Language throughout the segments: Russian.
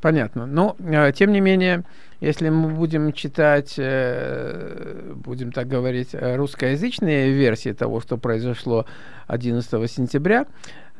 Понятно. Но, э, тем не менее, если мы будем читать, э, будем так говорить, русскоязычные версии того, что произошло 11 сентября,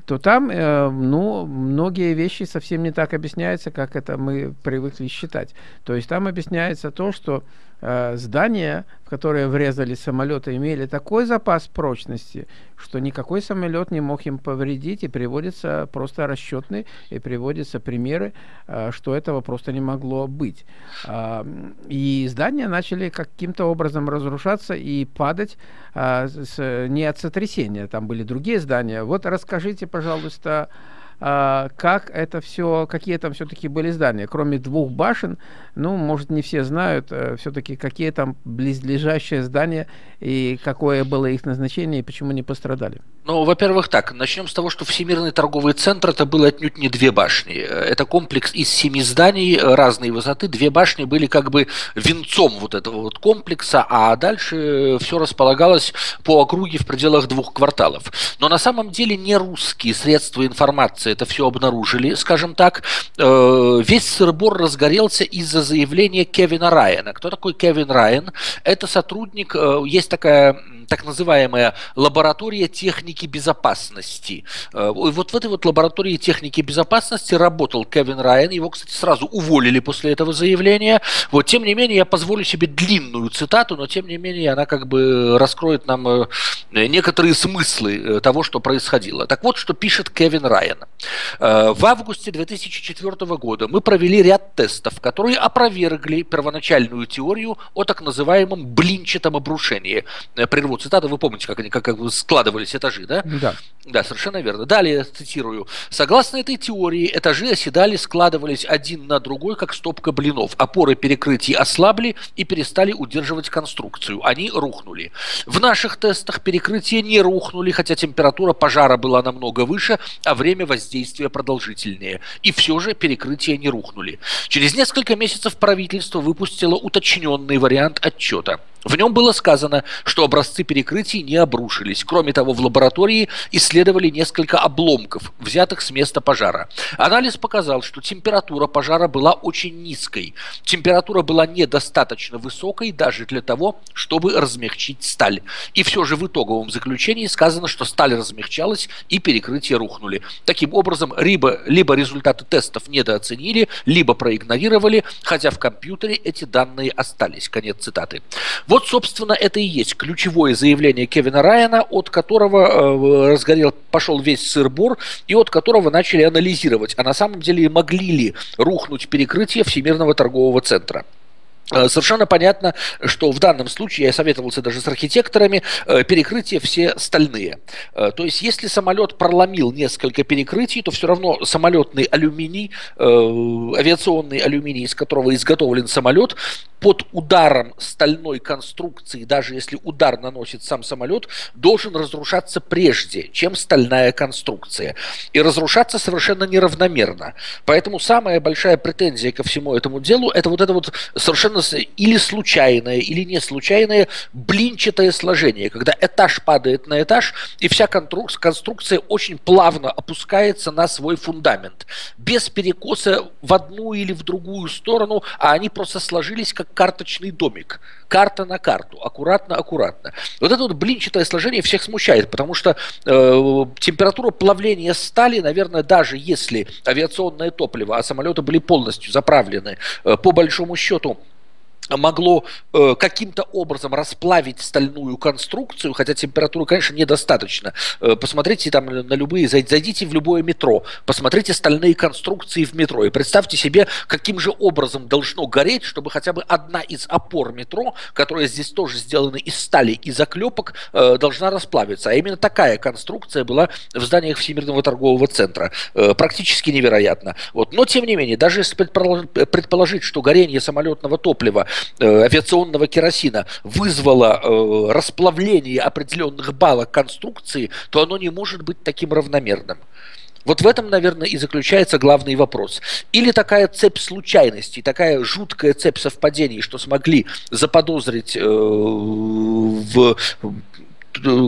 то там, э, ну, многие вещи совсем не так объясняются, как это мы привыкли считать. То есть там объясняется то, что э, здания, в которые врезали самолеты, имели такой запас прочности, что никакой самолет не мог им повредить, и приводится просто расчетный, и приводятся примеры, э, что этого просто не могло быть. Э, и здания начали каким-то образом разрушаться и падать с, не от сотрясения, там были другие здания. Вот расскажите, пожалуйста, а, как это все, какие там все-таки были здания. Кроме двух башен, ну, может, не все знают, э, все-таки какие там близлежащие здания и какое было их назначение и почему не пострадали. Ну, во-первых, так, начнем с того, что Всемирный торговый центр это было отнюдь не две башни. Это комплекс из семи зданий разной высоты. Две башни были как бы венцом вот этого вот комплекса, а дальше все располагалось по округе в пределах двух кварталов. Но на самом деле не русские средства информации это все обнаружили, скажем так, э, весь сырбор разгорелся из-за заявления Кевина Райана. Кто такой Кевин Райан? Это сотрудник, э, есть такая так называемая лаборатория техники безопасности. Э, вот в этой вот лаборатории техники безопасности работал Кевин Райан. Его, кстати, сразу уволили после этого заявления. Вот, тем не менее, я позволю себе длинную цитату, но тем не менее она как бы раскроет нам некоторые смыслы того, что происходило. Так вот, что пишет Кевин Райан. Э, в августе 2004 года мы провели ряд тестов, которые опровергли первоначальную теорию о так называемом блинчатом обрушении. Э, цитату, вы помните, как они как, как складывались этажи, да? Да. Да, совершенно верно. Далее цитирую. Согласно этой теории, этажи оседали, складывались один на другой, как стопка блинов. Опоры перекрытий ослабли и перестали удерживать конструкцию. Они рухнули. В наших тестах перекрытия не рухнули, хотя температура пожара была намного выше, а время воздействия воздействия продолжительнее. И все же перекрытия не рухнули. Через несколько месяцев правительство выпустило уточненный вариант отчета. В нем было сказано, что образцы перекрытий не обрушились. Кроме того, в лаборатории исследовали несколько обломков, взятых с места пожара. Анализ показал, что температура пожара была очень низкой. Температура была недостаточно высокой даже для того, чтобы размягчить сталь. И все же в итоговом заключении сказано, что сталь размягчалась и перекрытия рухнули. Таким образом, либо, либо результаты тестов недооценили, либо проигнорировали, хотя в компьютере эти данные остались. Конец цитаты. Вот, собственно, это и есть ключевое заявление Кевина Райана, от которого э, разгорел, пошел весь сыр-бор, и от которого начали анализировать, а на самом деле могли ли рухнуть перекрытие Всемирного торгового центра. Э, совершенно понятно, что в данном случае, я советовался даже с архитекторами, э, перекрытия все стальные. То есть, если самолет проломил несколько перекрытий, то все равно самолетный алюминий, авиационный алюминий, из которого изготовлен самолет, под ударом стальной конструкции, даже если удар наносит сам самолет, должен разрушаться прежде, чем стальная конструкция. И разрушаться совершенно неравномерно. Поэтому самая большая претензия ко всему этому делу, это вот это вот совершенно или случайное, или не случайное блинчатое сложение, когда этаж падает на этаж, и вся конструкция очень плавно опускается на свой фундамент, без перекоса в одну или в другую сторону, а они просто сложились как карточный домик, карта на карту, аккуратно-аккуратно. Вот это вот блинчатое сложение всех смущает, потому что э, температура плавления стали, наверное, даже если авиационное топливо, а самолеты были полностью заправлены, э, по большому счету, могло э, каким-то образом расплавить стальную конструкцию, хотя температуры, конечно, недостаточно. Э, посмотрите там на любые, зайдите в любое метро, посмотрите стальные конструкции в метро и представьте себе, каким же образом должно гореть, чтобы хотя бы одна из опор метро, которая здесь тоже сделана из стали и заклепок, э, должна расплавиться. А именно такая конструкция была в зданиях Всемирного торгового центра. Э, практически невероятно. Вот. Но, тем не менее, даже если предположить, что горение самолетного топлива авиационного керосина вызвало э, расплавление определенных балок конструкции, то оно не может быть таким равномерным. Вот в этом, наверное, и заключается главный вопрос. Или такая цепь случайностей, такая жуткая цепь совпадений, что смогли заподозрить э, в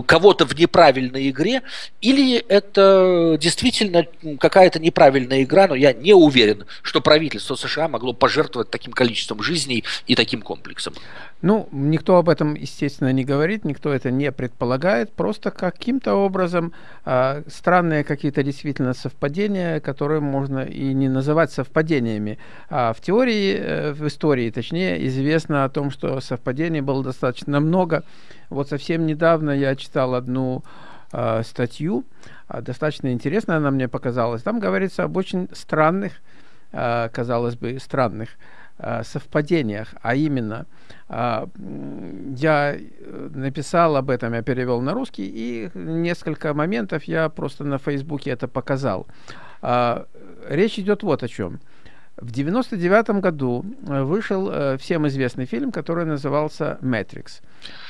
кого-то в неправильной игре, или это действительно какая-то неправильная игра, но я не уверен, что правительство США могло пожертвовать таким количеством жизней и таким комплексом. Ну, никто об этом, естественно, не говорит, никто это не предполагает, просто каким-то образом э, странные какие-то действительно совпадения, которые можно и не называть совпадениями. А в теории, э, в истории, точнее, известно о том, что совпадений было достаточно много. Вот совсем недавно я читал одну э, статью, э, достаточно интересная она мне показалась. Там говорится об очень странных, э, казалось бы, странных совпадениях, а именно э, я написал об этом, я перевел на русский, и несколько моментов я просто на Фейсбуке это показал. Э, речь идет вот о чем. В 99 году э, вышел э, всем известный фильм, который назывался «Мэтрикс».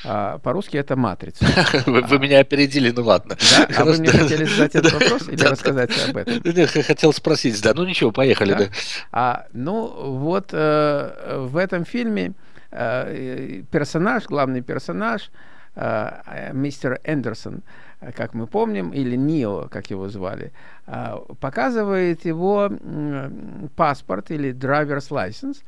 А, по-русски это «Матрица». Вы, вы меня опередили, ну ладно. Да? А вы мне хотели задать этот вопрос или рассказать об этом? Хотел спросить, да. Ну ничего, поехали. Да? А, ну вот э, в этом фильме персонаж, главный персонаж, мистер Эндерсон, как мы помним, или Нио, как его звали, а, показывает его паспорт или driver's license,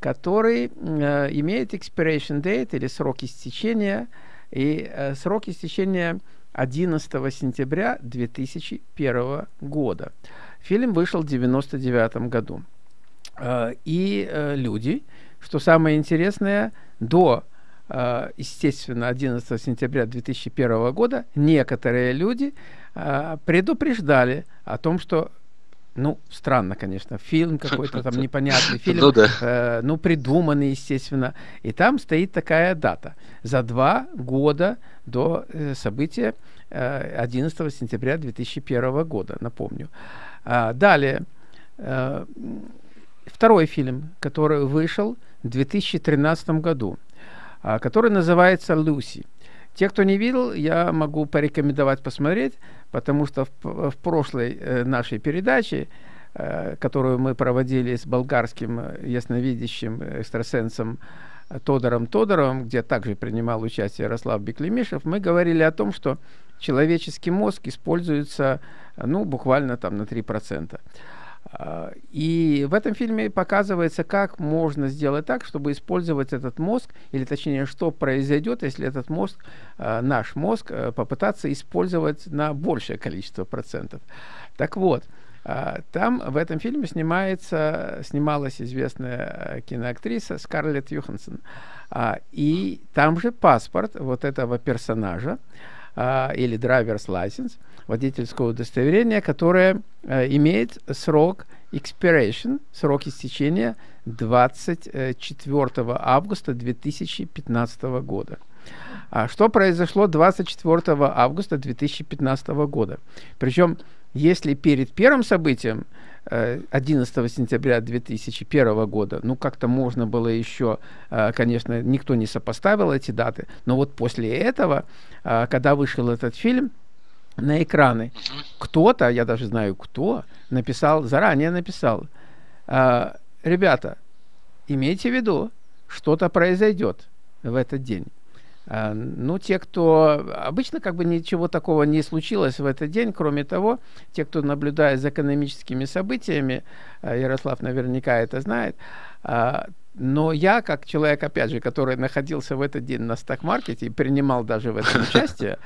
который э, имеет expiration date или срок истечения, и э, срок истечения 11 сентября 2001 года. Фильм вышел в 1999 году. Э, и люди, что самое интересное, до естественно, 11 сентября 2001 года некоторые люди э, предупреждали о том, что ну, странно, конечно, фильм какой-то там непонятный, фильм, ну, да. э, ну, придуманный, естественно. И там стоит такая дата. За два года до э, события э, 11 сентября 2001 года, напомню. А, далее, э, второй фильм, который вышел в 2013 году. А, который называется «Люси». Те, кто не видел, я могу порекомендовать посмотреть, потому что в, в прошлой э, нашей передаче, э, которую мы проводили с болгарским э, ясновидящим экстрасенсом Тодором Тодоровым, где также принимал участие Ярослав Беклемишев, мы говорили о том, что человеческий мозг используется ну, буквально там на 3%. А, и в этом фильме показывается, как можно сделать так, чтобы использовать этот мозг, или точнее, что произойдет, если этот мозг, а, наш мозг, э, попытаться использовать на большее количество процентов. Так вот, а, там в этом фильме снимается, снималась известная э, киноактриса Скарлетт Юхансон. И там же паспорт вот этого персонажа, или driver's license – водительского удостоверения, которое э, имеет срок expiration, срок истечения 24 августа 2015 года. А что произошло 24 августа 2015 года? Причем, если перед первым событием 11 э, сентября 2001 года, ну, как-то можно было еще, э, конечно, никто не сопоставил эти даты, но вот после этого, э, когда вышел этот фильм, на экраны. Кто-то, я даже знаю кто, написал, заранее написал, э, ребята, имейте в виду, что-то произойдет в этот день. Э, ну, те, кто... Обычно как бы ничего такого не случилось в этот день, кроме того, те, кто наблюдает за экономическими событиями, э, Ярослав наверняка это знает, э, но я, как человек, опять же, который находился в этот день на сток-маркете и принимал даже в этом участие,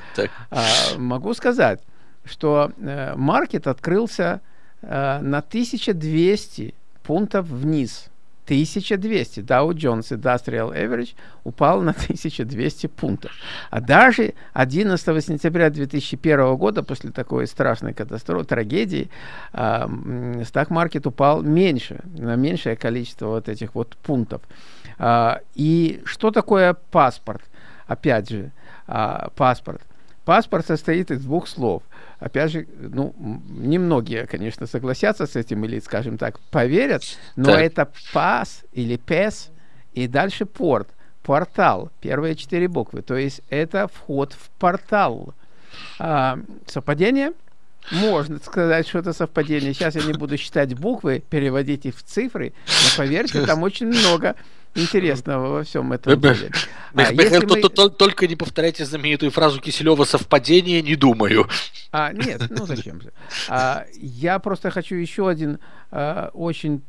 могу сказать, что маркет открылся на 1200 пунктов вниз – 1200. Dow Jones Industrial Average упал на 1200 пунктов. А даже 11 сентября 2001 года, после такой страшной катастрофы, трагедии, э, стак-маркет упал меньше, на меньшее количество вот этих вот пунктов. Э, и что такое паспорт? Опять же, э, паспорт. Паспорт состоит из двух слов – опять же, ну, немногие, конечно, согласятся с этим или, скажем так, поверят, но так. это пас или пес и дальше порт, портал, первые четыре буквы, то есть это вход в портал. А, совпадение? Можно сказать, что это совпадение. Сейчас я не буду считать буквы, переводить их в цифры, но поверьте, там очень много интересного во всем этом деле. А, мы... Только не повторяйте знаменитую фразу Киселева «совпадение, не думаю». А, нет, ну зачем же. А, я просто хочу еще один а, очень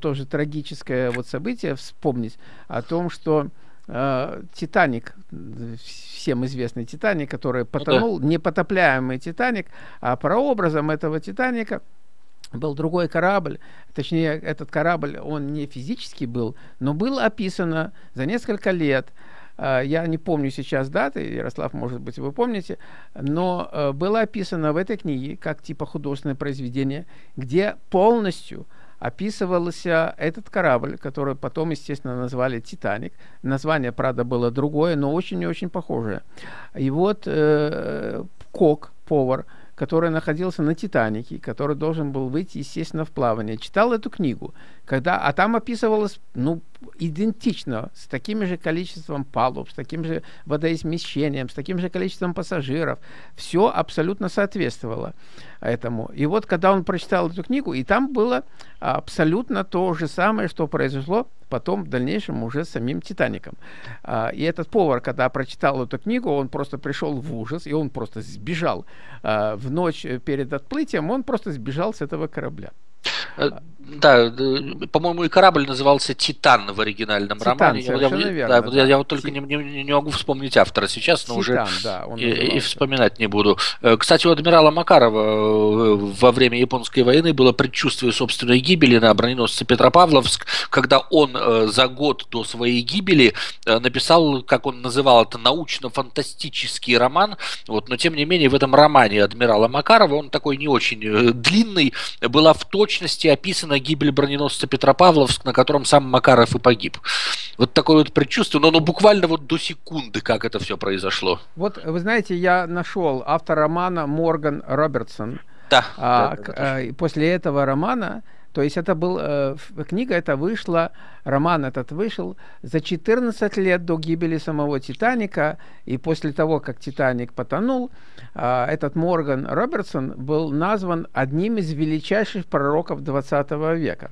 тоже трагическое вот событие вспомнить о том, что Титаник, всем известный Титаник, который потонул, ну, да. непотопляемый Титаник, а прообразом этого Титаника – был другой корабль, точнее, этот корабль, он не физически был, но было описано за несколько лет, а, я не помню сейчас даты, Ярослав, может быть, вы помните, но э, было описано в этой книге как типа художественное произведение, где полностью описывался этот корабль, который потом, естественно, назвали «Титаник». Название, правда, было другое, но очень и очень похожее. И вот э, Кок, повар, который находился на «Титанике», который должен был выйти, естественно, в плавание, читал эту книгу, когда, а там описывалось, ну, идентично, с таким же количеством палуб, с таким же водоизмещением, с таким же количеством пассажиров. Все абсолютно соответствовало этому. И вот, когда он прочитал эту книгу, и там было абсолютно то же самое, что произошло потом в дальнейшем уже с самим «Титаником». А, и этот повар, когда прочитал эту книгу, он просто пришел в ужас, и он просто сбежал. А, в ночь перед отплытием он просто сбежал с этого корабля. Э, да, по-моему, и корабль назывался «Титан» в оригинальном Титан, романе. Я, верно, да, да. Я, я вот только Ти... не, не, не могу вспомнить автора сейчас, но Титан, уже да, и, и вспоминать не буду. Э, кстати, у адмирала Макарова э, во время Японской войны было предчувствие собственной гибели на броненосце Петропавловск, когда он за год до своей гибели написал, как он называл это, научно-фантастический роман. Вот, но тем не менее в этом романе адмирала Макарова, он такой не очень длинный, была в точности описана гибель броненосца Петропавловск, на котором сам Макаров и погиб. Вот такое вот предчувствие, но, но буквально вот до секунды, как это все произошло. Вот, вы знаете, я нашел автор романа Морган Робертсон. Да. А, да, да, да. А, после этого романа то есть это был, э, книга эта вышла, роман этот вышел за 14 лет до гибели самого Титаника, и после того, как Титаник потонул, э, этот Морган Робертсон был назван одним из величайших пророков 20 века.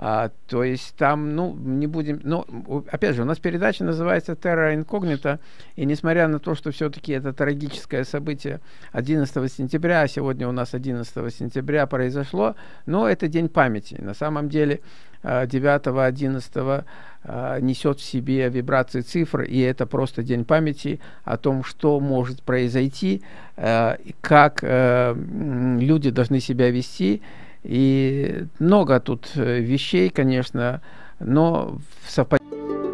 А, то есть там, ну, не будем... Ну, опять же, у нас передача называется «Терра инкогнита», и несмотря на то, что все-таки это трагическое событие 11 сентября, а сегодня у нас 11 сентября произошло, но это день памяти. На самом деле 9-11 а, несет в себе вибрации цифр, и это просто день памяти о том, что может произойти, а, как э, люди должны себя вести, и много тут э, вещей, конечно, но в совпадении